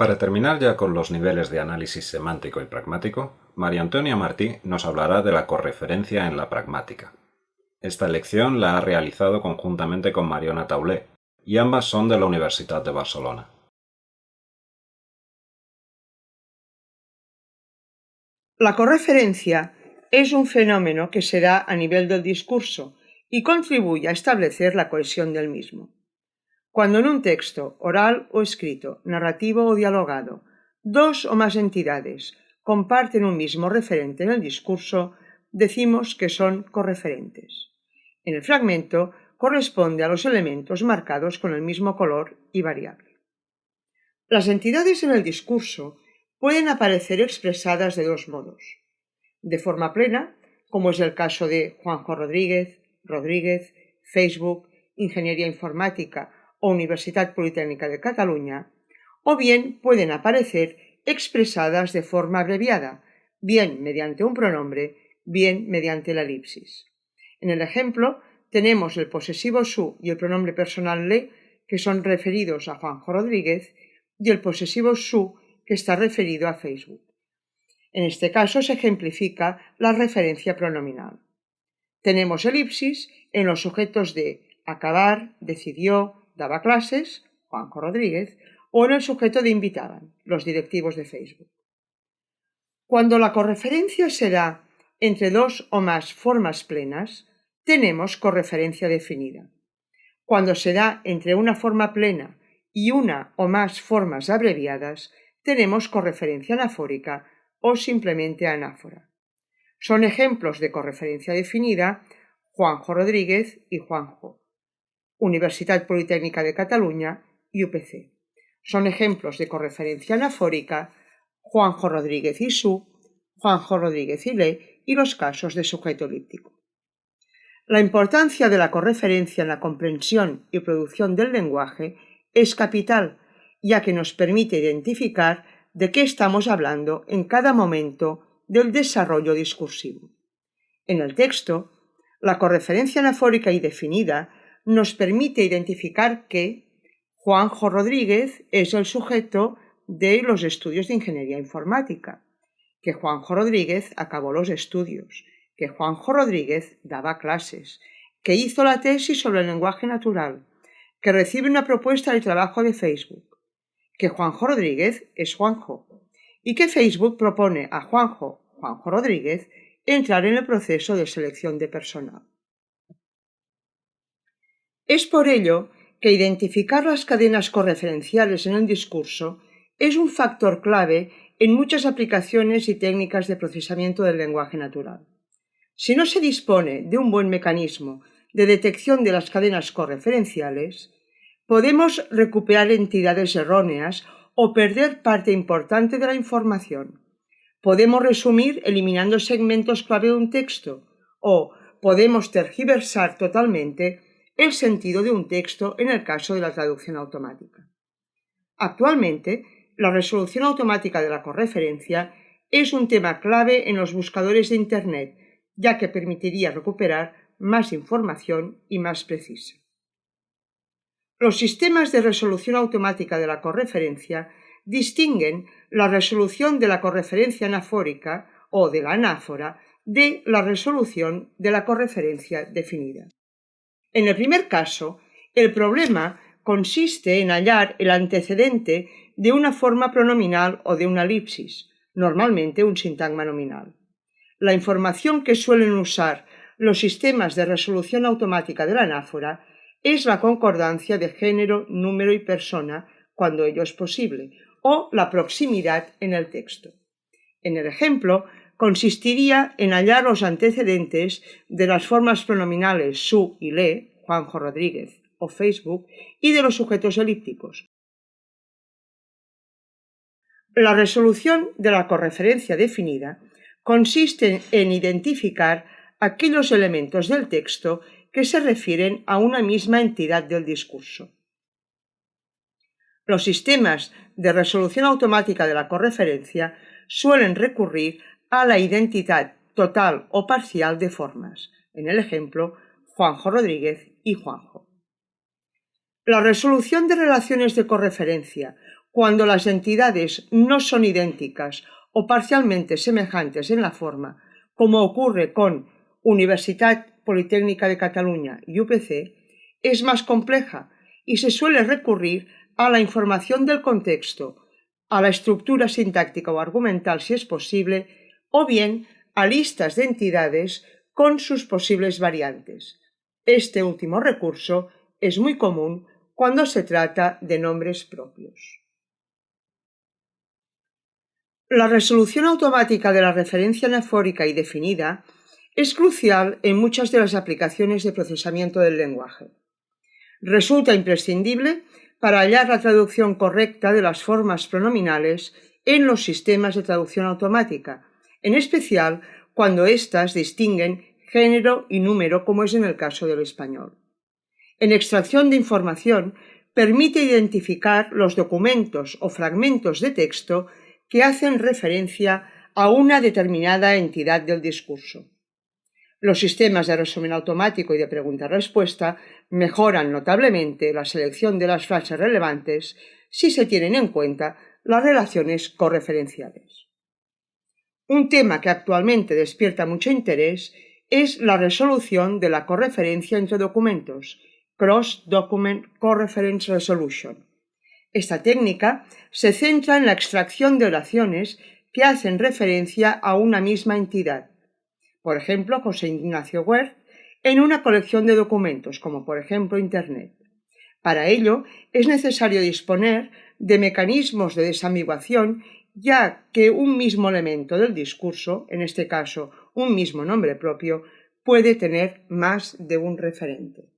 Para terminar ya con los niveles de análisis semántico y pragmático, María Antonia Martí nos hablará de la correferencia en la pragmática. Esta lección la ha realizado conjuntamente con Mariona Taulé, y ambas son de la Universidad de Barcelona. La correferencia es un fenómeno que se da a nivel del discurso y contribuye a establecer la cohesión del mismo. Cuando en un texto, oral o escrito, narrativo o dialogado, dos o más entidades comparten un mismo referente en el discurso, decimos que son correferentes. En el fragmento corresponde a los elementos marcados con el mismo color y variable. Las entidades en el discurso pueden aparecer expresadas de dos modos. De forma plena, como es el caso de Juanjo Rodríguez, Rodríguez, Facebook, Ingeniería Informática o Universidad Politécnica de Cataluña, o bien pueden aparecer expresadas de forma abreviada, bien mediante un pronombre, bien mediante la elipsis. En el ejemplo, tenemos el posesivo su y el pronombre personal le, que son referidos a Juanjo Rodríguez, y el posesivo su, que está referido a Facebook. En este caso se ejemplifica la referencia pronominal. Tenemos elipsis en los sujetos de acabar, decidió, daba clases, Juanjo Rodríguez, o en el sujeto de invitaban, los directivos de Facebook. Cuando la correferencia se da entre dos o más formas plenas, tenemos correferencia definida. Cuando se da entre una forma plena y una o más formas abreviadas, tenemos correferencia anafórica o simplemente anáfora. Son ejemplos de correferencia definida Juanjo Rodríguez y Juanjo, Universidad Politécnica de Cataluña y UPC. Son ejemplos de correferencia anafórica Juanjo Rodríguez Su, Juanjo Rodríguez y Le y los casos de sujeto elíptico. La importancia de la correferencia en la comprensión y producción del lenguaje es capital, ya que nos permite identificar de qué estamos hablando en cada momento del desarrollo discursivo. En el texto, la correferencia anafórica y definida nos permite identificar que Juanjo Rodríguez es el sujeto de los estudios de ingeniería informática, que Juanjo Rodríguez acabó los estudios, que Juanjo Rodríguez daba clases, que hizo la tesis sobre el lenguaje natural, que recibe una propuesta de trabajo de Facebook, que Juanjo Rodríguez es Juanjo y que Facebook propone a Juanjo, Juanjo Rodríguez, entrar en el proceso de selección de personal. Es por ello que identificar las cadenas correferenciales en el discurso es un factor clave en muchas aplicaciones y técnicas de procesamiento del lenguaje natural. Si no se dispone de un buen mecanismo de detección de las cadenas correferenciales, podemos recuperar entidades erróneas o perder parte importante de la información. Podemos resumir eliminando segmentos clave de un texto o podemos tergiversar totalmente el sentido de un texto en el caso de la traducción automática. Actualmente, la resolución automática de la correferencia es un tema clave en los buscadores de Internet, ya que permitiría recuperar más información y más precisa. Los sistemas de resolución automática de la correferencia distinguen la resolución de la correferencia anafórica o de la anáfora de la resolución de la correferencia definida. En el primer caso, el problema consiste en hallar el antecedente de una forma pronominal o de una elipsis, normalmente un sintagma nominal. La información que suelen usar los sistemas de resolución automática de la anáfora es la concordancia de género, número y persona cuando ello es posible, o la proximidad en el texto. En el ejemplo, consistiría en hallar los antecedentes de las formas pronominales su y le, Juanjo Rodríguez o Facebook, y de los sujetos elípticos. La resolución de la correferencia definida consiste en identificar aquellos elementos del texto que se refieren a una misma entidad del discurso. Los sistemas de resolución automática de la correferencia suelen recurrir a la identidad total o parcial de formas, en el ejemplo Juanjo Rodríguez y Juanjo. La resolución de relaciones de correferencia cuando las entidades no son idénticas o parcialmente semejantes en la forma, como ocurre con Universidad Politécnica de Cataluña y UPC, es más compleja y se suele recurrir a la información del contexto, a la estructura sintáctica o argumental si es posible, o bien a listas de entidades con sus posibles variantes. Este último recurso es muy común cuando se trata de nombres propios. La resolución automática de la referencia anafórica y definida es crucial en muchas de las aplicaciones de procesamiento del lenguaje. Resulta imprescindible para hallar la traducción correcta de las formas pronominales en los sistemas de traducción automática, en especial cuando éstas distinguen género y número como es en el caso del español. En extracción de información permite identificar los documentos o fragmentos de texto que hacen referencia a una determinada entidad del discurso. Los sistemas de resumen automático y de pregunta-respuesta mejoran notablemente la selección de las frases relevantes si se tienen en cuenta las relaciones correferenciales. Un tema que actualmente despierta mucho interés es la resolución de la correferencia entre documentos, Cross Document Correference Resolution. Esta técnica se centra en la extracción de oraciones que hacen referencia a una misma entidad. Por ejemplo, José Ignacio Wert en una colección de documentos, como por ejemplo Internet. Para ello es necesario disponer de mecanismos de desambiguación, ya que un mismo elemento del discurso, en este caso un mismo nombre propio, puede tener más de un referente.